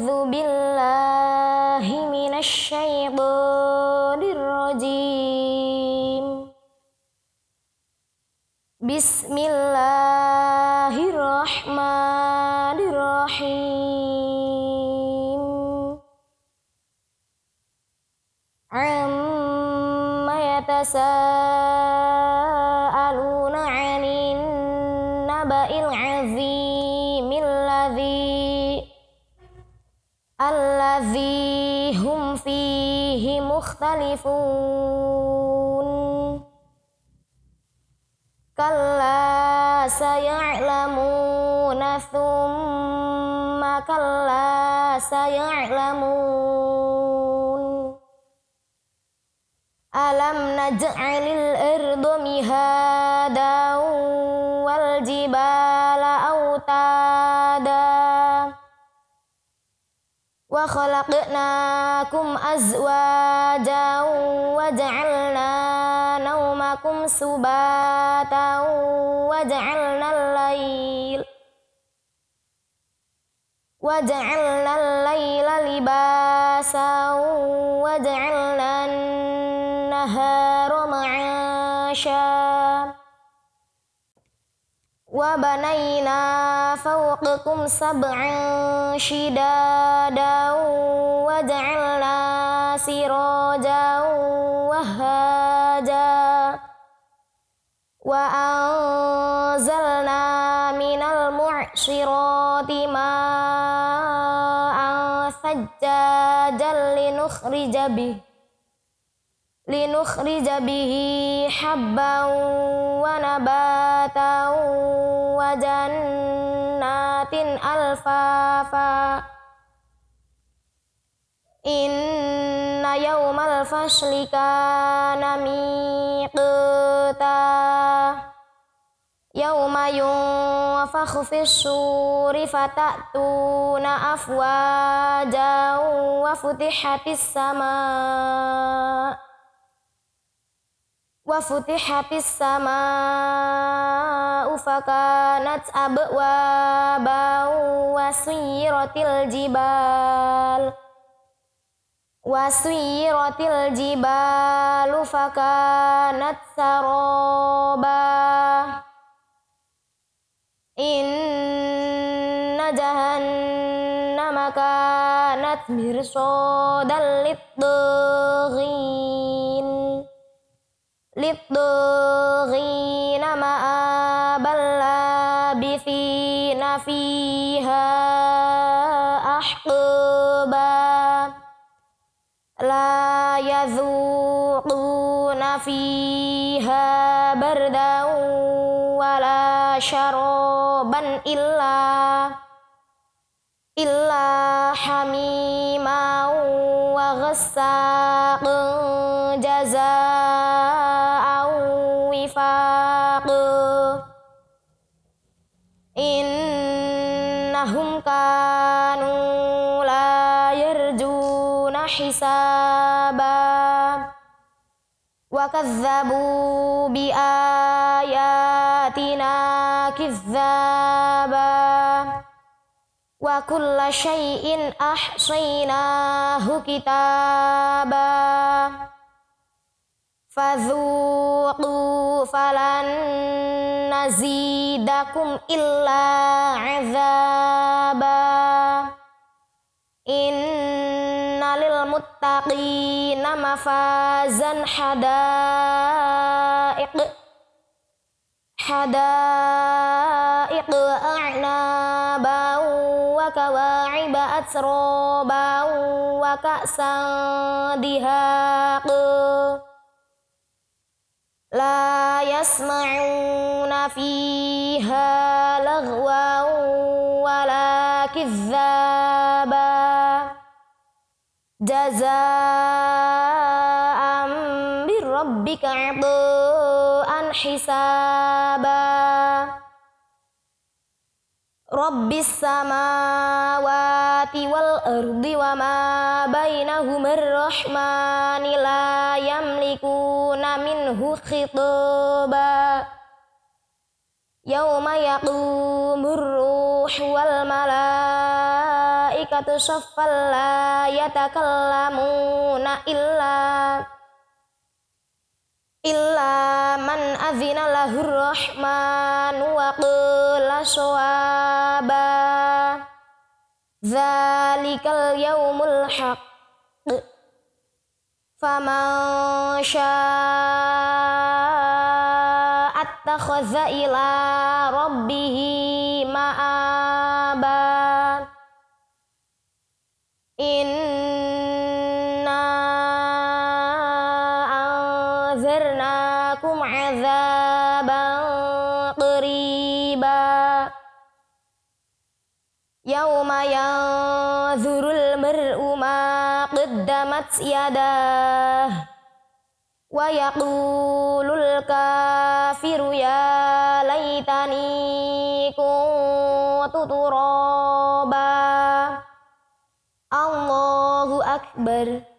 أعوذ بالله من الشيطان الرجيم بسم الله الرحمن الرحيم عما يتساءلون مختلفون. كلا سيعلمون ثم كلا سيعلمون. ألم نجعل الأرض مهادا وخلقناكم أزواجا وجعلنا نومكم سباتا وجعلنا الليل وجعلنا الليل لباسا وجعلنا النهار وبنينا فوقكم سبعا شدادا وجعلنا سراجا وهاجا وأنزلنا من المعصرات ماء ثجاجا لنخرج به لنخرج به حبا ونباتا وجنات ألفافا إن يوم الفصل كان ميقاتا يوم ينفخ في الصور فتأتون أفواجا وفتحت السماء وفتحت السماء فكانت أبوابا وسيرت الجبال وسيرت الجبال فكانت سرابا إن جهنم كانت مرصادا للطاغين للطاغين مآبا لابثين فيها أحقابا لا يذوقون فيها بردا ولا شرابا إلا إلا حميما وغساقا جزاء وفاقا إنهم كانوا لا يرجون حسابا. وكذبوا بآياتنا كذابا. وكل شيء أحصيناه كتابا. Fadzuqu falan nazidakum illa azaba. Innalil muttaqina mafazan hadaiq. Hadaiq a'naban wa kawa'iba atroban wa ka'san لا يسمعون فيها لغوا ولا كذابا. جزاء من ربك عطاء حسابا. Rabbis samawati wal ardi wa ma bainahumar rahmani la yamlikuna minhu khitaba. Yawma yaqumur ruh wal malaikatu shaffan la yatakallamuna illa illa man azina lahur rahmanu wa qul. صوابا ذلك اليوم الحق. فمن شاء اتخذ إلى ربه مآبا. Anzarnakum azaban qariba yauma yanzurul mar'u ma qaddamat wa yaqulul kafiru ya laitani kuntu turaba Allahu akbar